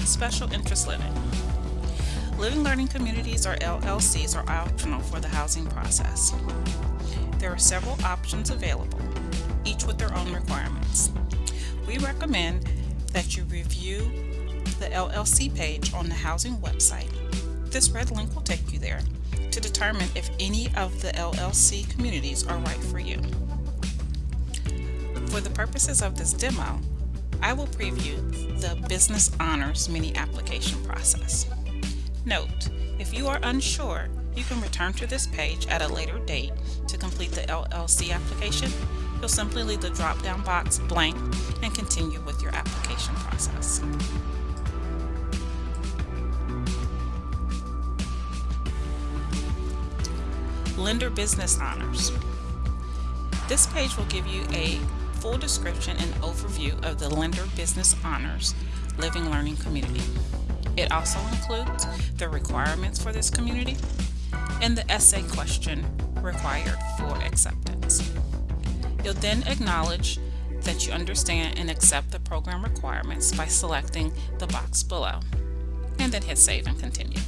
Fortress Living. Living Learning Communities or LLCs are optional for the housing process. There are several options available, each with their own requirements. We recommend that you review the LLC page on the housing website. This red link will take you there to determine if any of the LLC communities are right for you. For the purposes of this demo, I will preview the Business Honors mini application process. Note, if you are unsure, you can return to this page at a later date to complete the LLC application. You'll simply leave the drop-down box blank and continue with your application process. Lender Business Honors. This page will give you a full description and overview of the Lender Business Honors Living Learning Community. It also includes the requirements for this community and the essay question required for acceptance. You'll then acknowledge that you understand and accept the program requirements by selecting the box below, and then hit Save and Continue.